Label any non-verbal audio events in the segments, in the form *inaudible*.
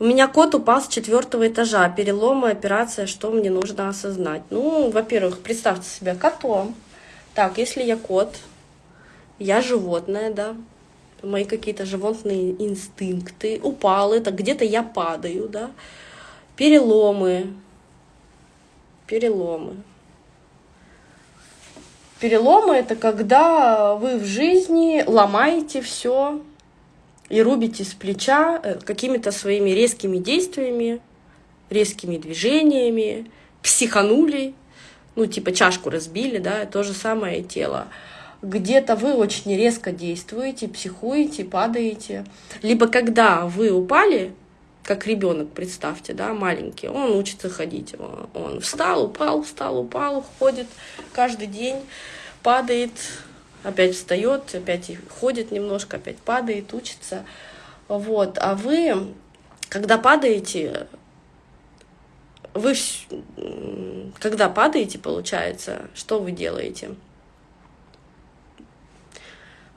У меня кот упал с четвертого этажа. Переломы, операция, что мне нужно осознать? Ну, во-первых, представьте себя котом. Так, если я кот, я животное, да, мои какие-то животные инстинкты, упал это, где-то я падаю, да, переломы, переломы. Переломы это когда вы в жизни ломаете все и рубите с плеча э, какими-то своими резкими действиями, резкими движениями, психанули, ну типа чашку разбили, да, то же самое тело где-то вы очень резко действуете, психуете, падаете. Либо когда вы упали, как ребенок, представьте, да, маленький, он учится ходить. Он встал, упал, встал, упал, ходит каждый день, падает, опять встает, опять ходит немножко, опять падает, учится. Вот. А вы, когда падаете, вы, когда падаете, получается, что вы делаете?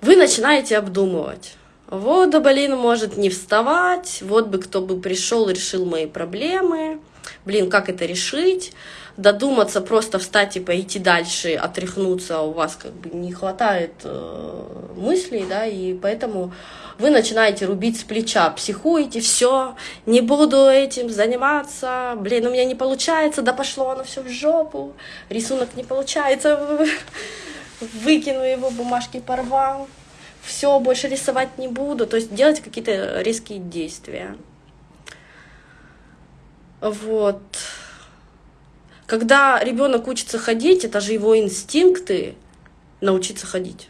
вы начинаете обдумывать. Вот, да блин, может не вставать, вот бы кто бы пришел, решил мои проблемы, блин, как это решить, додуматься, просто встать и пойти дальше, отряхнуться, у вас как бы не хватает э, мыслей, да, и поэтому вы начинаете рубить с плеча, психуете, все, не буду этим заниматься, блин, у меня не получается, да пошло оно все в жопу, рисунок не получается, *laughs* выкину его, бумажки порвал, все, больше рисовать не буду. То есть делать какие-то резкие действия. Вот. Когда ребенок учится ходить, это же его инстинкты научиться ходить.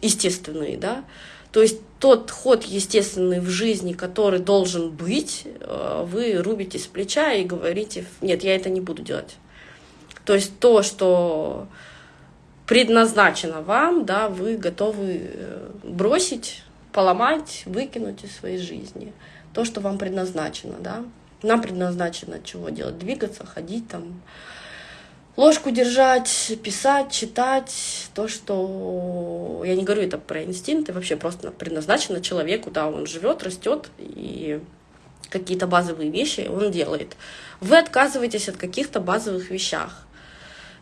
Естественные, да? То есть тот ход естественный в жизни, который должен быть, э, вы рубите с плеча и говорите, нет, я это не буду делать. То есть то, что предназначено вам, да, вы готовы э, бросить, поломать, выкинуть из своей жизни. То, что вам предназначено, да. Нам предназначено чего делать? Двигаться, ходить там, ложку держать, писать, читать, то, что... Я не говорю это про инстинкты, вообще просто предназначено человеку, да, он живет, растет, и какие-то базовые вещи он делает. Вы отказываетесь от каких-то базовых вещах,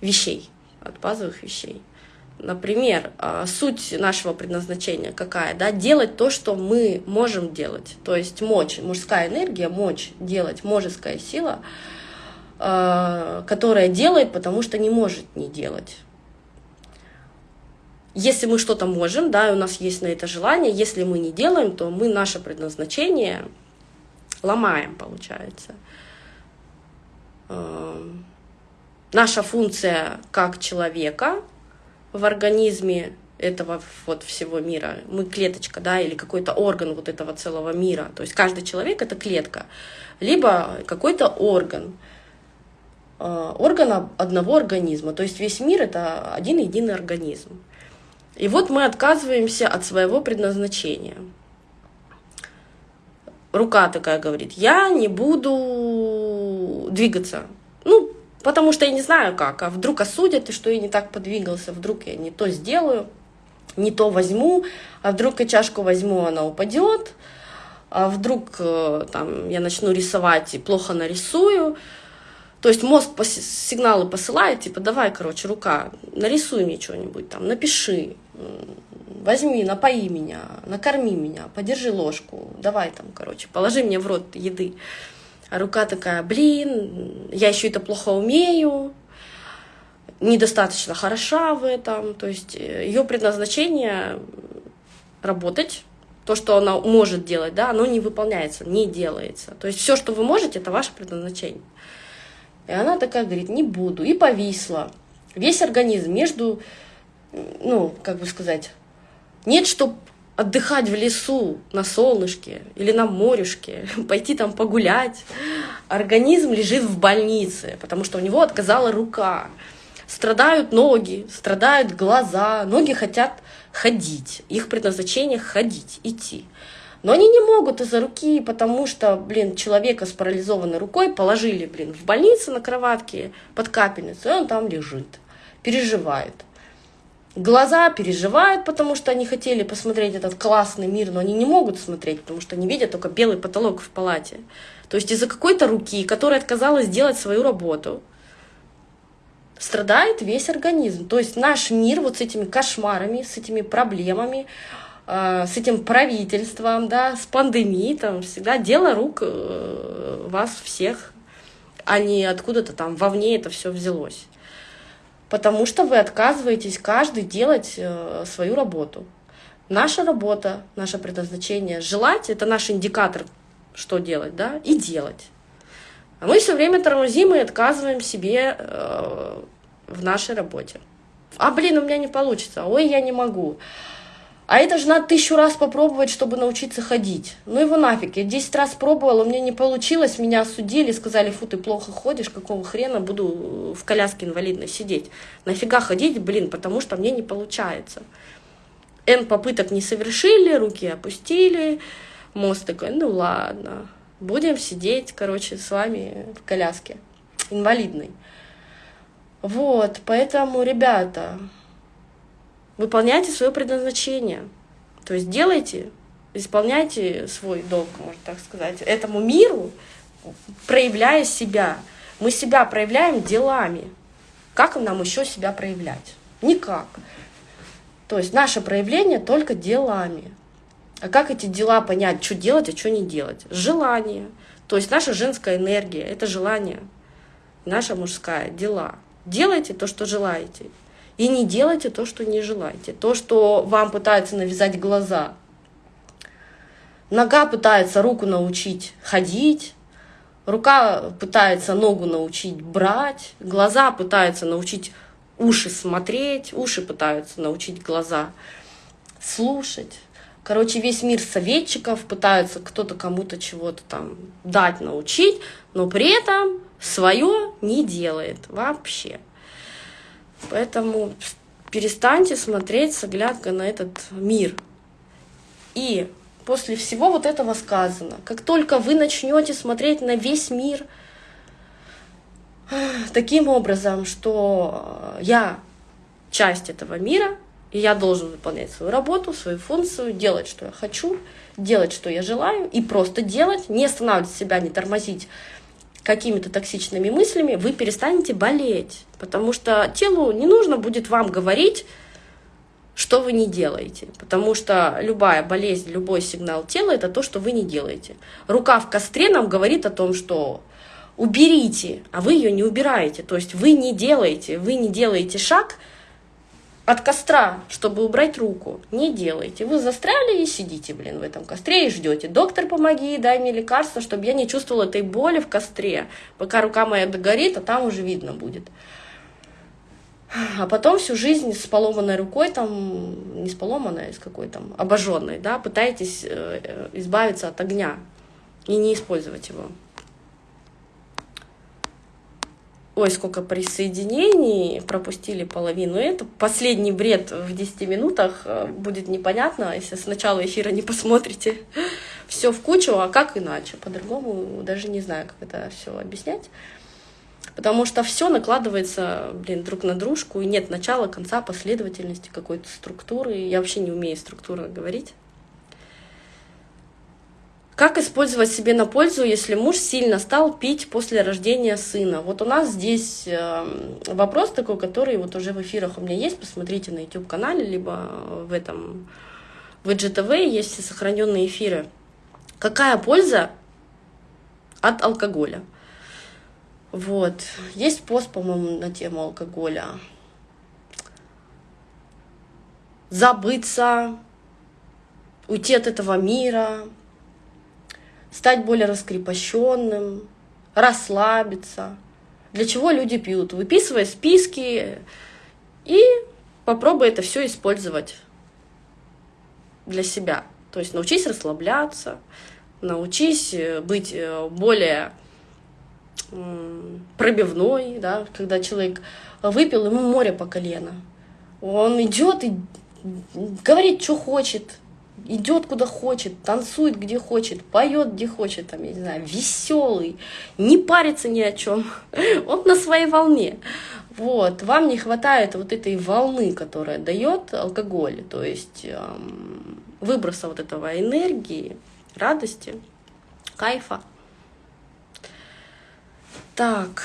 вещей от базовых вещей. Например, а, суть нашего предназначения какая? Да? Делать то, что мы можем делать. То есть мочь, мужская энергия, мочь делать, мужеская сила, а, которая делает, потому что не может не делать. Если мы что-то можем, да, у нас есть на это желание, если мы не делаем, то мы наше предназначение ломаем, получается наша функция как человека в организме этого вот всего мира, мы клеточка, да, или какой-то орган вот этого целого мира, то есть каждый человек — это клетка, либо какой-то орган, э, орган одного организма, то есть весь мир — это один единый организм. И вот мы отказываемся от своего предназначения. Рука такая говорит, я не буду двигаться. Ну, Потому что я не знаю как, а вдруг осудят, и что я не так подвигался, вдруг я не то сделаю, не то возьму, а вдруг я чашку возьму, она упадет, а вдруг э, там, я начну рисовать и плохо нарисую. То есть мозг сигналы посылает, типа, давай, короче, рука, нарисуй мне что-нибудь там, напиши, возьми, напои меня, накорми меня, подержи ложку, давай там, короче, положи мне в рот еды. А рука такая, блин, я еще это плохо умею, недостаточно хороша в этом. То есть э, ее предназначение работать, то, что она может делать, да, оно не выполняется, не делается. То есть все, что вы можете, это ваше предназначение. И она такая говорит, не буду, и повисла. Весь организм между, ну, как бы сказать, нет, что отдыхать в лесу на солнышке или на морюшке, *laughs* пойти там погулять. Организм лежит в больнице, потому что у него отказала рука. Страдают ноги, страдают глаза, ноги хотят ходить. Их предназначение ходить, идти. Но они не могут из-за руки, потому что, блин, человека с парализованной рукой положили, блин, в больнице на кроватке под капельницу, и он там лежит, переживает. Глаза переживают, потому что они хотели посмотреть этот классный мир, но они не могут смотреть, потому что они видят только белый потолок в палате. То есть из-за какой-то руки, которая отказалась делать свою работу, страдает весь организм. То есть наш мир вот с этими кошмарами, с этими проблемами, э, с этим правительством, да, с пандемией, там всегда дело рук э, вас всех, а не откуда-то там вовне это все взялось потому что вы отказываетесь каждый делать э, свою работу. Наша работа, наше предназначение желать это наш индикатор, что делать, да, и делать. А мы все время тормозим и отказываем себе э, в нашей работе. А блин, у меня не получится, ой, я не могу. А это же надо тысячу раз попробовать, чтобы научиться ходить. Ну его нафиг, я 10 раз пробовала, у меня не получилось, меня осудили, сказали, фу, ты плохо ходишь, какого хрена буду в коляске инвалидной сидеть. Нафига ходить, блин, потому что мне не получается. N попыток не совершили, руки опустили, мозг такой, ну ладно, будем сидеть, короче, с вами в коляске инвалидной. Вот, поэтому, ребята, выполняйте свое предназначение. То есть делайте, исполняйте свой долг, можно так сказать, этому миру, проявляя себя. Мы себя проявляем делами. Как нам еще себя проявлять? Никак. То есть наше проявление только делами. А как эти дела понять, что делать, а что не делать? Желание. То есть наша женская энергия — это желание. Наша мужская — дела. Делайте то, что желаете. И не делайте то, что не желаете. То, что вам пытаются навязать глаза. Нога пытается руку научить ходить, рука пытается ногу научить брать, глаза пытаются научить уши смотреть, уши пытаются научить глаза слушать. Короче, весь мир советчиков пытаются кто-то кому-то чего-то там дать, научить, но при этом свое не делает вообще. Поэтому перестаньте смотреть с оглядкой на этот мир. И после всего вот этого сказано, как только вы начнете смотреть на весь мир таким образом, что я часть этого мира, и я должен выполнять свою работу, свою функцию, делать, что я хочу, делать, что я желаю, и просто делать, не останавливать себя, не тормозить, какими-то токсичными мыслями, вы перестанете болеть. Потому что телу не нужно будет вам говорить, что вы не делаете. Потому что любая болезнь, любой сигнал тела — это то, что вы не делаете. Рука в костре нам говорит о том, что уберите, а вы ее не убираете. То есть вы не делаете, вы не делаете шаг — от костра, чтобы убрать руку, не делайте. Вы застряли и сидите, блин, в этом костре и ждете. Доктор, помоги, дай мне лекарство, чтобы я не чувствовала этой боли в костре, пока рука моя догорит, а там уже видно будет. А потом всю жизнь с поломанной рукой, там, не с поломанной, а с какой там, обожженной, да, пытаетесь э, э, избавиться от огня и не использовать его. Ой, сколько присоединений, пропустили половину. Это последний бред в 10 минутах. Э, будет непонятно, если с начала эфира не посмотрите. *laughs* Все в кучу, а как иначе? По-другому даже не знаю, как это все объяснять. Потому что все накладывается, блин, друг на дружку, и нет начала, конца, последовательности, какой-то структуры. Я вообще не умею структурно говорить. Как использовать себе на пользу, если муж сильно стал пить после рождения сына? Вот у нас здесь эм, вопрос такой, который вот уже в эфирах у меня есть, посмотрите на YouTube-канале, либо в этом, в IGTV есть все сохраненные эфиры. Какая польза от алкоголя? Вот. Есть пост, по-моему, на тему алкоголя. Забыться, уйти от этого мира, стать более раскрепощенным, расслабиться. Для чего люди пьют? Выписывай списки и попробуй это все использовать для себя. То есть научись расслабляться, научись э, быть э, более пробивной, да, когда человек выпил, ему море по колено. Он идет и говорит, что хочет, идет куда хочет, танцует где хочет, поет где хочет, там, я не знаю, веселый, не парится ни о чем. *laughs* Он на своей волне. Вот, вам не хватает вот этой волны, которая дает алкоголь, то есть эм, выброса вот этого энергии, радости, кайфа. Так.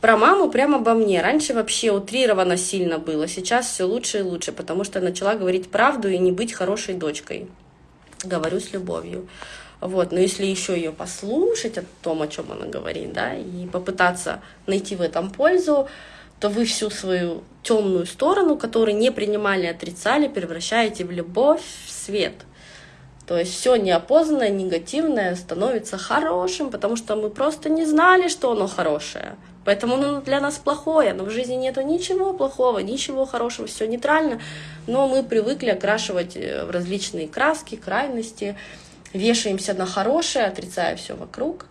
Про маму прямо обо мне. Раньше вообще утрировано сильно было, сейчас все лучше и лучше, потому что начала говорить правду и не быть хорошей дочкой. Говорю с любовью. Вот, но если еще ее послушать о том, о чем она говорит, да, и попытаться найти в этом пользу, то вы всю свою темную сторону, которую не принимали, отрицали, превращаете в любовь, в свет. То есть все неопознанное, негативное становится хорошим, потому что мы просто не знали, что оно хорошее. Поэтому оно для нас плохое, но в жизни нету ничего плохого, ничего хорошего, все нейтрально, но мы привыкли окрашивать э, в различные краски, крайности, вешаемся на хорошее, отрицая все вокруг.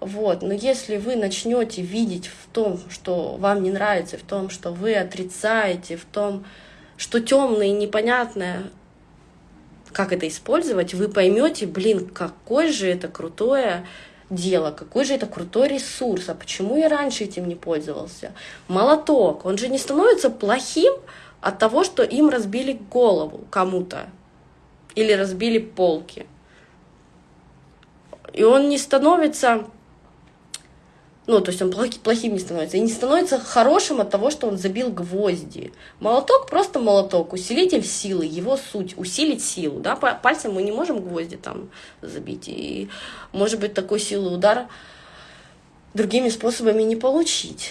Вот. Но если вы начнете видеть в том, что вам не нравится, в том, что вы отрицаете, в том, что темное и непонятное, как это использовать, вы поймете, блин, какой же это крутое дело, какой же это крутой ресурс, а почему я раньше этим не пользовался? Молоток, он же не становится плохим от того, что им разбили голову кому-то или разбили полки. И он не становится ну, то есть он плохим не становится. И не становится хорошим от того, что он забил гвозди. Молоток просто молоток, усилитель силы, его суть, усилить силу. Да? Пальцем мы не можем гвозди там забить. И может быть такой силы удар другими способами не получить.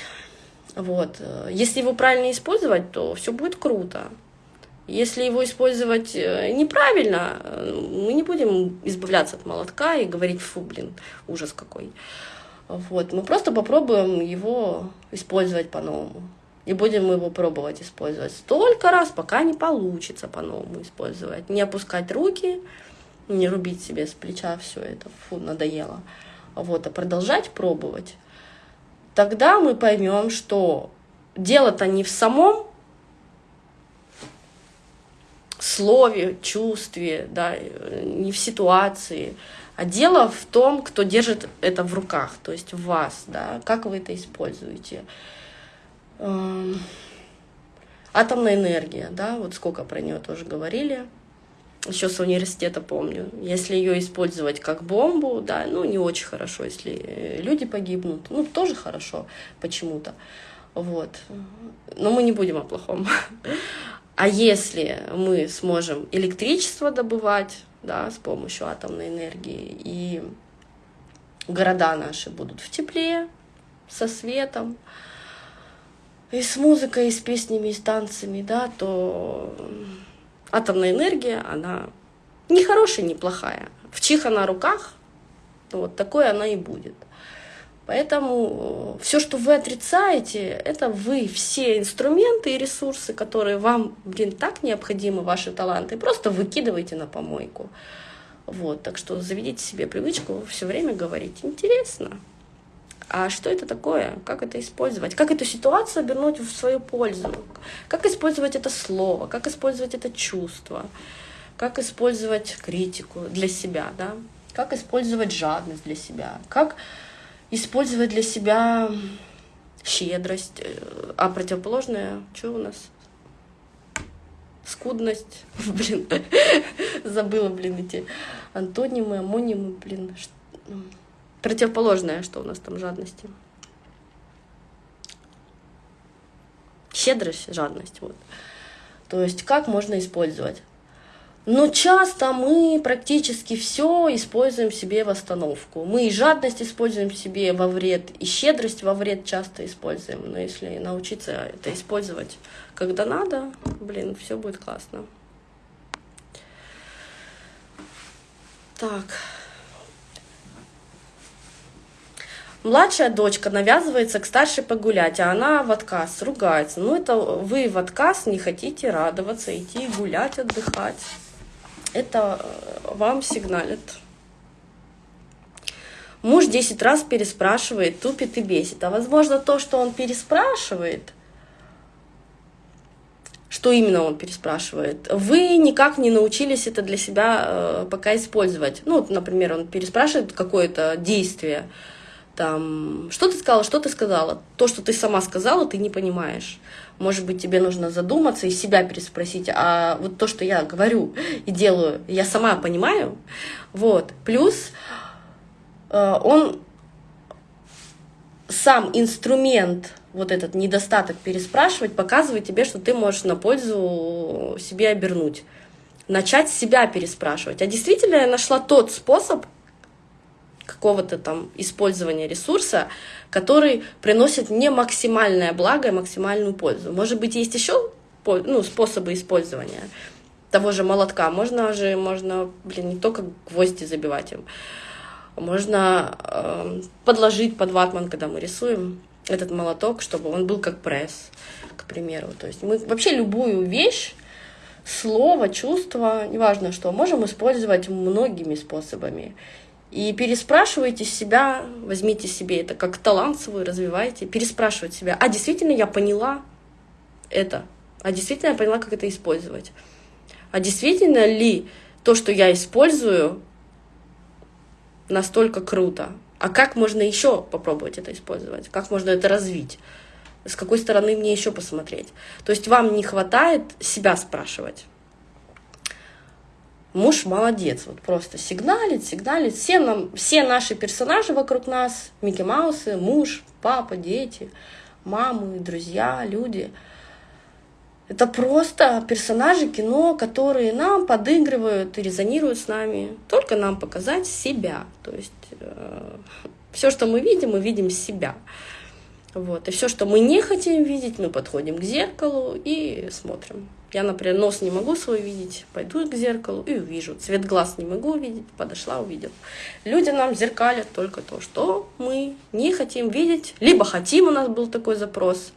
Вот. Если его правильно использовать, то все будет круто. Если его использовать э, неправильно, э, мы не будем избавляться от молотка и говорить, фу, блин, ужас какой. Вот, мы просто попробуем его использовать по-новому. И будем его пробовать использовать столько раз, пока не получится по-новому использовать. Не опускать руки, не рубить себе с плеча все это, фу, надоело. Вот, а продолжать пробовать. Тогда мы поймем, что дело-то не в самом слове, чувстве, да, не в ситуации, а дело в том, кто держит это в руках, то есть в вас, да, как вы это используете. Эм, атомная энергия, да, вот сколько про нее тоже говорили, еще с университета помню. Если ее использовать как бомбу, да, ну не очень хорошо, если люди погибнут, ну тоже хорошо почему-то, вот. Но мы не будем о плохом. *laughs* А если мы сможем электричество добывать, да, с помощью атомной энергии, и города наши будут в тепле, со светом, и с музыкой, и с песнями, и с танцами, да, то атомная энергия, она не хорошая, не плохая. В чих она руках, вот такой она и будет. Поэтому э, все, что вы отрицаете, это вы все инструменты и ресурсы, которые вам, блин, так необходимы, ваши таланты, просто выкидываете на помойку. Вот, так что заведите себе привычку все время говорить интересно. А что это такое? Как это использовать? Как эту ситуацию обернуть в свою пользу? Как использовать это слово? Как использовать это чувство? Как использовать критику для себя? Да? Как использовать жадность для себя? Как использовать для себя щедрость, э, а противоположное, что у нас? Скудность, *laughs* блин, *laughs* забыла, блин, эти антонимы, амонимы, блин, ну, противоположное, что у нас там жадности. Щедрость, жадность, вот. То есть как можно использовать? Но часто мы практически все используем себе в остановку. Мы и жадность используем себе во вред, и щедрость во вред часто используем. Но если научиться это использовать, когда надо, блин, все будет классно. Так. Младшая дочка навязывается к старшей погулять, а она в отказ, ругается. Ну, это вы в отказ не хотите радоваться, идти гулять, отдыхать это э, вам сигналит. Муж 10 раз переспрашивает, тупит и бесит. А возможно то, что он переспрашивает, что именно он переспрашивает, вы никак не научились это для себя э, пока использовать. Ну, например, он переспрашивает какое-то действие, там, что ты сказала, что ты сказала. То, что ты сама сказала, ты не понимаешь. Может быть, тебе нужно задуматься и себя переспросить, а вот то, что я говорю и делаю, я сама понимаю. Вот. Плюс э, он сам инструмент, вот этот недостаток переспрашивать, показывает тебе, что ты можешь на пользу себе обернуть. Начать себя переспрашивать. А действительно я нашла тот способ, какого-то там использования ресурса, который приносит не максимальное благо и максимальную пользу. Может быть, есть еще ну, способы использования того же молотка. Можно же, можно, блин, не только гвозди забивать им. Можно э, подложить под ватман, когда мы рисуем этот молоток, чтобы он был как пресс, к примеру. То есть мы вообще любую вещь, слово, чувство, неважно что, можем использовать многими способами. И переспрашивайте себя, возьмите себе это как талант свой, развивайте, переспрашивать себя, а действительно я поняла это, а действительно я поняла, как это использовать, а действительно ли то, что я использую, настолько круто, а как можно еще попробовать это использовать, как можно это развить, с какой стороны мне еще посмотреть. То есть вам не хватает себя спрашивать. Муж молодец, вот просто сигналит, сигналит. Все, нам, все наши персонажи вокруг нас, Микки Маусы, муж, папа, дети, мамы, друзья, люди. Это просто персонажи кино, которые нам подыгрывают и резонируют с нами. Только нам показать себя. То есть э, все, что мы видим, мы видим себя. Вот. И все, что мы не хотим видеть, мы подходим к зеркалу и смотрим. Я, например, нос не могу свой видеть, пойду к зеркалу и увижу. Цвет глаз не могу увидеть, подошла, увидела. Люди нам зеркалят только то, что мы не хотим видеть, либо хотим, у нас был такой запрос,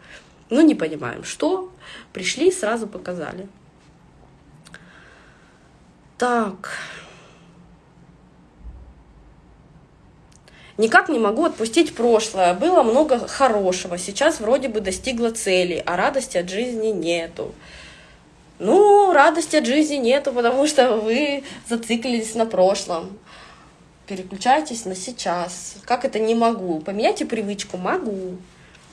но не понимаем, что. Пришли, сразу показали. Так. Никак не могу отпустить прошлое. Было много хорошего. Сейчас вроде бы достигла цели, а радости от жизни нету. Ну, радости от жизни нету, потому что вы зациклились на прошлом. Переключайтесь на сейчас. Как это не могу? Поменяйте привычку «могу».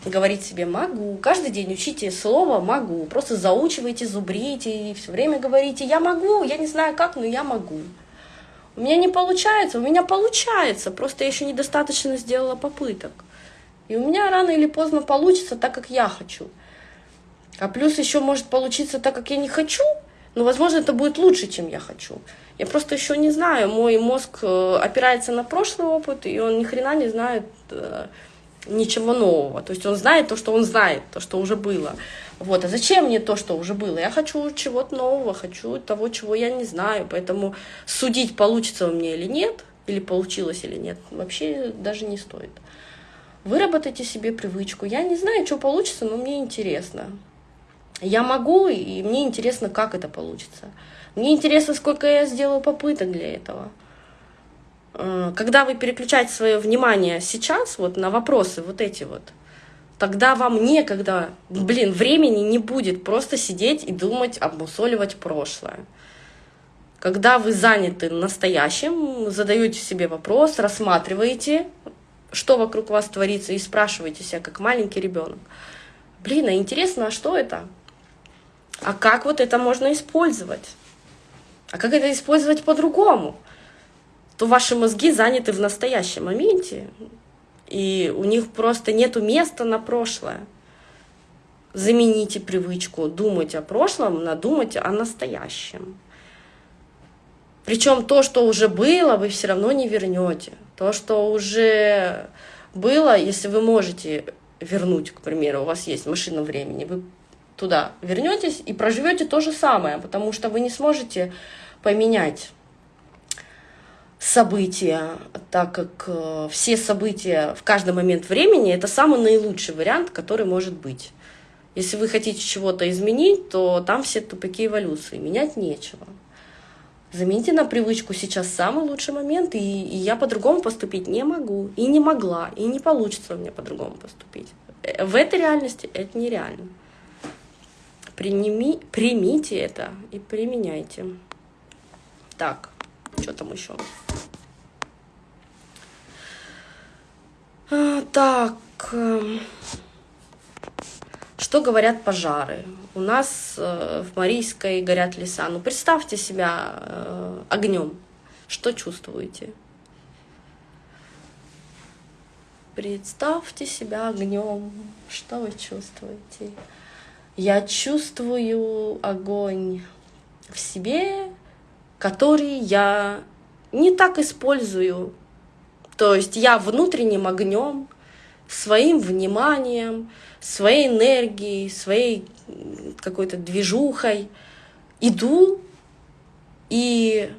Говорить себе «могу». Каждый день учите слово «могу». Просто заучивайте, зубрите и все время говорите «я могу», я не знаю как, но я могу. У меня не получается, у меня получается, просто я еще недостаточно сделала попыток. И у меня рано или поздно получится так, как я хочу. А плюс еще может получиться так, как я не хочу, но, возможно, это будет лучше, чем я хочу. Я просто еще не знаю, мой мозг э, опирается на прошлый опыт, и он ни хрена не знает э, ничего нового. То есть он знает то, что он знает, то, что уже было. Вот. А зачем мне то, что уже было? Я хочу чего-то нового, хочу того, чего я не знаю. Поэтому судить, получится у меня или нет, или получилось или нет, вообще даже не стоит. Выработайте себе привычку. Я не знаю, что получится, но мне интересно. Я могу, и мне интересно, как это получится. Мне интересно, сколько я сделаю попыток для этого. Э, когда вы переключаете свое внимание сейчас вот на вопросы вот эти вот, тогда вам некогда, блин, времени не будет просто сидеть и думать, обмусоливать прошлое. Когда вы заняты настоящим, задаете себе вопрос, рассматриваете, что вокруг вас творится, и спрашиваете себя, как маленький ребенок. Блин, а интересно, а что это? А как вот это можно использовать? А как это использовать по-другому? То ваши мозги заняты в настоящем моменте, и у них просто нету места на прошлое. Замените привычку думать о прошлом на думать о настоящем. Причем то, что уже было, вы все равно не вернете. То, что уже было, если вы можете вернуть, к примеру, у вас есть машина времени, вы туда вернетесь и проживете то же самое, потому что вы не сможете поменять события, так как э, все события в каждый момент времени это самый наилучший вариант, который может быть. Если вы хотите чего-то изменить, то там все тупики эволюции, менять нечего. Замените на привычку сейчас самый лучший момент, и, и я по-другому поступить не могу, и не могла, и не получится у меня по-другому поступить. Э, в этой реальности это нереально. Приними, примите это и применяйте. Так, что там еще? Так, эм, что говорят пожары? У нас э, в Марийской горят леса. Ну, представьте себя э, огнем. Что чувствуете? Представьте себя огнем. Что вы чувствуете? Я чувствую огонь в себе, который я не так использую. То есть я внутренним огнем, своим вниманием, своей энергией, своей какой-то движухой иду и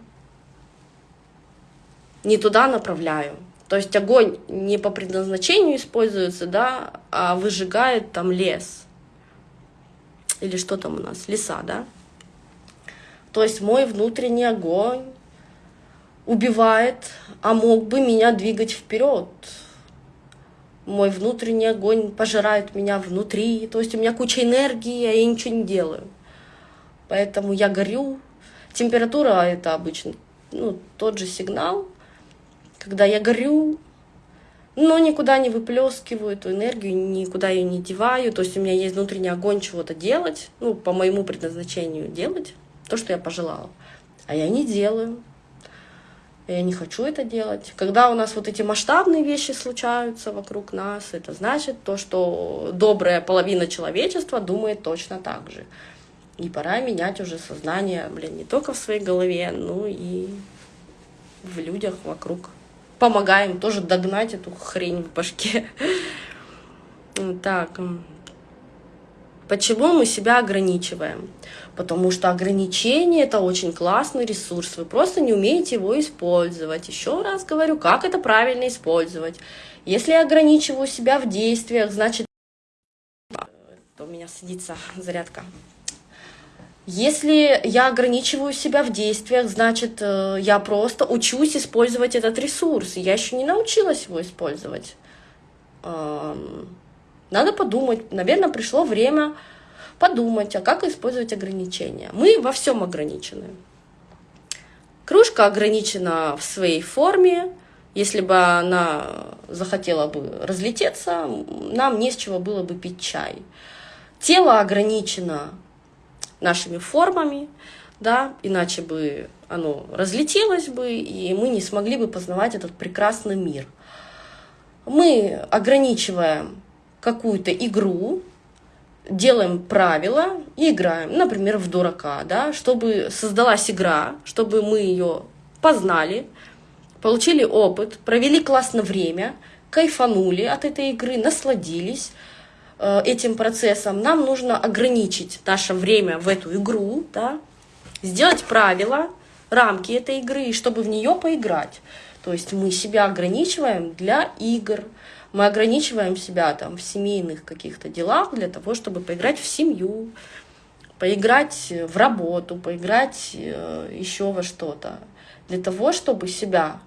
не туда направляю. То есть огонь не по предназначению используется, да, а выжигает там лес. Или что там у нас? Леса, да? То есть мой внутренний огонь убивает, а мог бы меня двигать вперед. Мой внутренний огонь пожирает меня внутри. То есть у меня куча энергии, а я ничего не делаю. Поэтому я горю. Температура это обычно ну, тот же сигнал, когда я горю, но никуда не выплескиваю эту энергию, никуда ее не деваю. То есть у меня есть внутренний огонь чего-то делать, ну, по моему предназначению делать, то, что я пожелала. А я не делаю. Я не хочу это делать. Когда у нас вот эти масштабные вещи случаются вокруг нас, это значит то, что добрая половина человечества думает точно так же. И пора менять уже сознание, блин, не только в своей голове, но и в людях вокруг помогаем тоже догнать эту хрень в башке. *laughs* Так, почему мы себя ограничиваем? Потому что ограничение — это очень классный ресурс, вы просто не умеете его использовать. Еще раз говорю, как это правильно использовать. Если я ограничиваю себя в действиях, значит... У меня садится зарядка. Если я ограничиваю себя в действиях, значит, э, я просто учусь использовать этот ресурс. Я еще не научилась его использовать. Надо подумать. Наверное, пришло время подумать, а как использовать ограничения. Мы во всем ограничены. Кружка ограничена в своей форме. Если бы она захотела бы разлететься, нам не с чего было бы пить чай. Тело ограничено нашими формами, да, иначе бы оно разлетелось бы, и мы не смогли бы познавать этот прекрасный мир. Мы ограничиваем какую-то игру, делаем правила и играем, например, в дурака, да, чтобы создалась игра, чтобы мы ее познали, получили опыт, провели классно время, кайфанули от этой игры, насладились, Э, этим процессом, нам нужно ограничить наше время в эту игру, да, сделать правила, рамки этой игры, чтобы в нее поиграть. То есть мы себя ограничиваем для игр, мы ограничиваем себя там в семейных каких-то делах для того, чтобы поиграть в семью, поиграть в работу, поиграть э, еще во что-то, для того, чтобы себя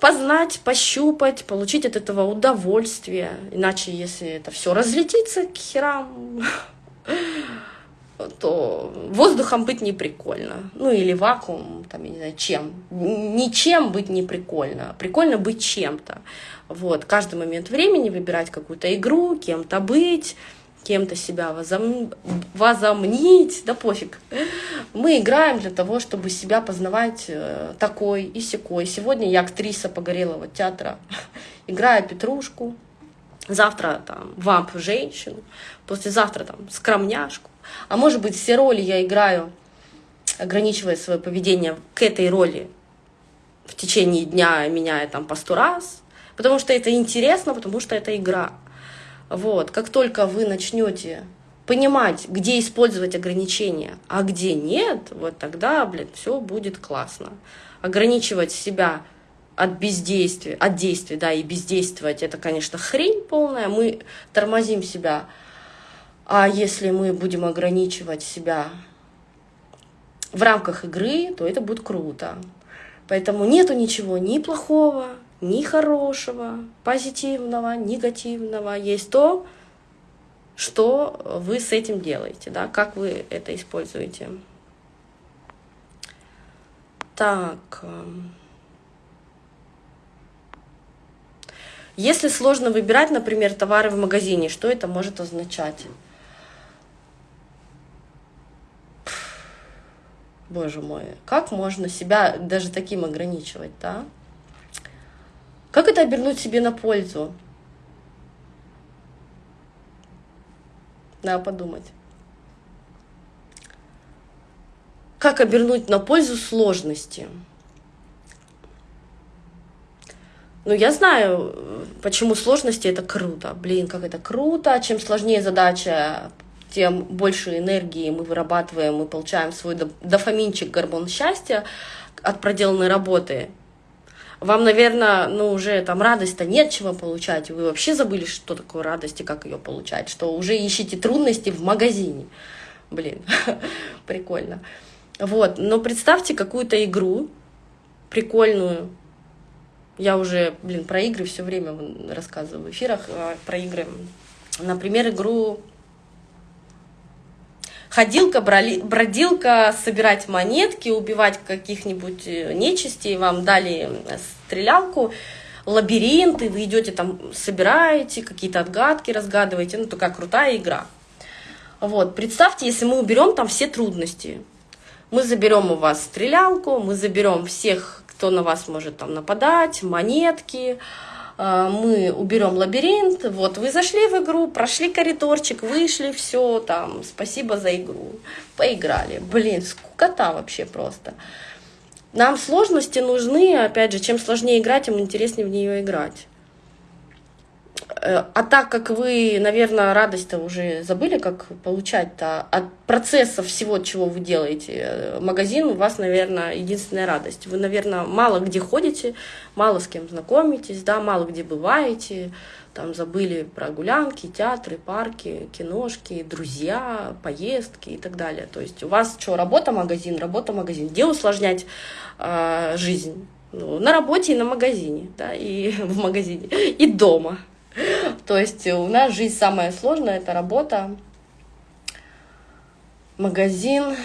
познать, пощупать, получить от этого удовольствие. Иначе, если это все разлетится к херам, *laughs* то воздухом быть не прикольно. Ну или вакуум, там, я не знаю, чем. Ничем быть не прикольно. Прикольно быть чем-то. Вот, каждый момент времени выбирать какую-то игру, кем-то быть, кем-то себя возом... возомнить, да пофиг. Мы играем для того, чтобы себя познавать э, такой и секой. Сегодня я актриса Погорелого театра, *laughs* играю Петрушку, завтра там вамп женщину, послезавтра там скромняшку. А может быть все роли я играю, ограничивая свое поведение к этой роли в течение дня, меняя там по сто раз, потому что это интересно, потому что это игра. Вот, как только вы начнете понимать, где использовать ограничения, а где нет, вот тогда, блин, все будет классно. Ограничивать себя от бездействия, от действий, да, и бездействовать, это, конечно, хрень полная, мы тормозим себя. А если мы будем ограничивать себя в рамках игры, то это будет круто. Поэтому нету ничего ни плохого, ни хорошего, позитивного, негативного. Есть то, что вы с этим делаете, да, как вы это используете. Так. Эм. Если сложно выбирать, например, товары в магазине, что это может означать? Боже мой, как можно себя даже таким ограничивать, да? Как это обернуть себе на пользу? Надо подумать. Как обернуть на пользу сложности? Ну, я знаю, почему сложности это круто. Блин, как это круто. Чем сложнее задача, тем больше энергии мы вырабатываем, мы получаем свой дофаминчик, гормон счастья от проделанной работы. Вам, наверное, ну уже там радость-то нет чего получать, вы вообще забыли, что такое радость и как ее получать, что уже ищите трудности в магазине. Блин, *laughs* прикольно. Вот, но представьте какую-то игру прикольную. Я уже, блин, про игры все время рассказываю в эфирах, а, про игры. Например, игру ходилка, бродилка, собирать монетки, убивать каких-нибудь э, нечистей, вам дали стрелялку, лабиринты, вы идете там, собираете, какие-то отгадки разгадываете, ну такая крутая игра. Вот, представьте, если мы уберем там все трудности, мы заберем у вас стрелялку, мы заберем всех, кто на вас может там нападать, монетки, а, мы уберем лабиринт, вот вы зашли в игру, прошли коридорчик, вышли, все, там, спасибо за игру, поиграли. Блин, скукота вообще просто. Нам сложности нужны, опять же, чем сложнее играть, тем интереснее в нее играть. Э, а так как вы, наверное, радость-то уже забыли, как получать-то от процесса всего, чего вы делаете, э, магазин у вас, наверное, единственная радость. Вы, наверное, мало где ходите, мало с кем знакомитесь, да, мало где бываете, там забыли про гулянки, театры, парки, киношки, друзья, поездки и так далее. То есть у вас что, работа, магазин, работа, магазин. Где усложнять э, жизнь? Ну, на работе и на магазине, да, и *laughs* в магазине, и дома. То есть у нас жизнь самая сложная, это работа, магазин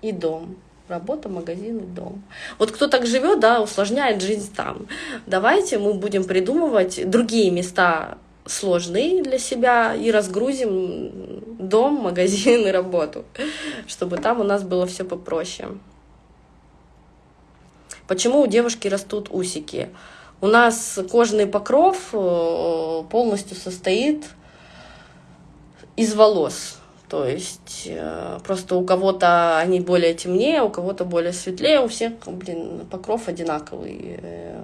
и дом. Работа, магазин и дом. Вот кто так живет, да, усложняет жизнь там. Давайте мы будем придумывать другие места сложные для себя и разгрузим дом, магазин и работу, чтобы там у нас было все попроще. Почему у девушки растут усики? У нас кожный покров э, полностью состоит из волос. То есть э, просто у кого-то они более темнее, у кого-то более светлее, у всех, блин, покров одинаковый. Э,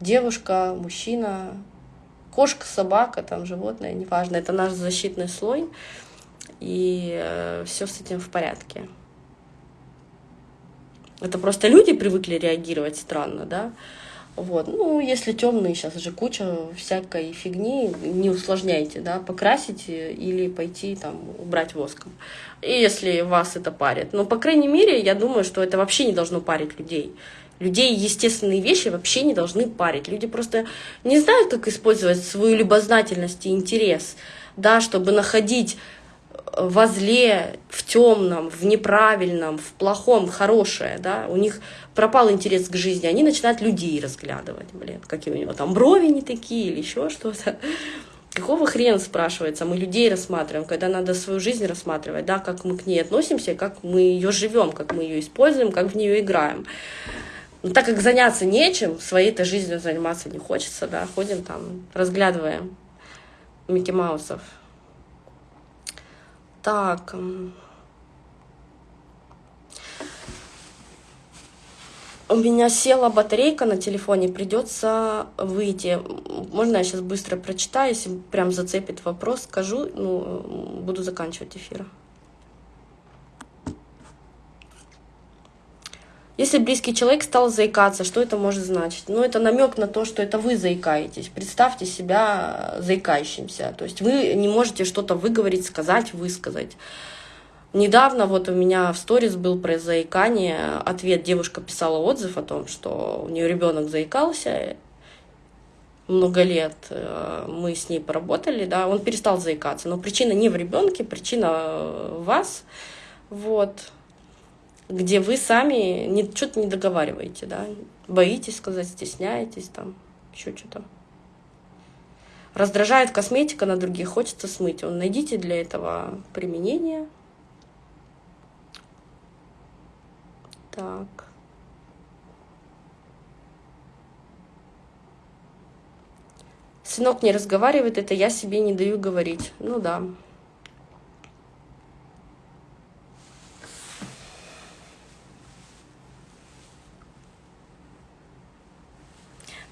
девушка, мужчина, кошка, собака, там животное, неважно, это наш защитный слой, и все с этим в порядке. Это просто люди привыкли реагировать странно, да, вот. Ну, если темные, сейчас же куча всякой фигни, не усложняйте, да, покрасите или пойти там убрать воском. И если вас это парит. Но, по крайней мере, я думаю, что это вообще не должно парить людей. Людей естественные вещи вообще не должны парить. Люди просто не знают, как использовать свою любознательность и интерес, да, чтобы находить во зле, в темном, в неправильном, в плохом, хорошее, да, у них пропал интерес к жизни, они начинают людей разглядывать, блин, какие у него там брови не такие или еще что-то. *laughs* Какого хрена, спрашивается, мы людей рассматриваем, когда надо свою жизнь рассматривать, да, как мы к ней относимся, как мы ее живем, как мы ее используем, как в нее играем. Но так как заняться нечем, своей-то жизнью заниматься не хочется, да, ходим там, разглядываем Микки Маусов. Так. У меня села батарейка на телефоне, придется выйти. Можно я сейчас быстро прочитаю, если прям зацепит вопрос, скажу, ну, буду заканчивать эфир. Если близкий человек стал заикаться, что это может значить? Ну, это намек на то, что это вы заикаетесь. Представьте себя заикающимся. То есть вы не можете что-то выговорить, сказать, высказать. Недавно вот у меня в сторис был про заикание ответ. Девушка писала отзыв о том, что у нее ребенок заикался много лет. Э, мы с ней поработали, да, он перестал заикаться. Но причина не в ребенке, причина в вас. Вот где вы сами что-то не договариваете, да, боитесь сказать, стесняетесь там. Еще что-то. Раздражает косметика на других, хочется смыть. Он найдите для этого применение. Так. Сынок не разговаривает, это я себе не даю говорить. Ну да.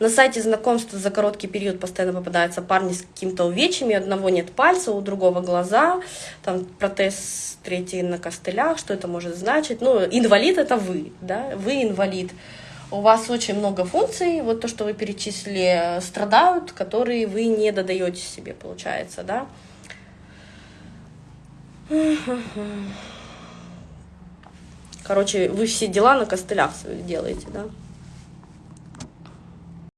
На сайте знакомства за короткий период постоянно попадаются парни с какими-то увечьями, у одного нет пальца, у другого глаза, там протез третий на костылях, что это может значить? Ну, инвалид это вы, да, вы инвалид. У вас очень много функций, вот то, что вы перечислили, страдают, которые вы не додаете себе, получается, да. Короче, вы все дела на костылях делаете, да.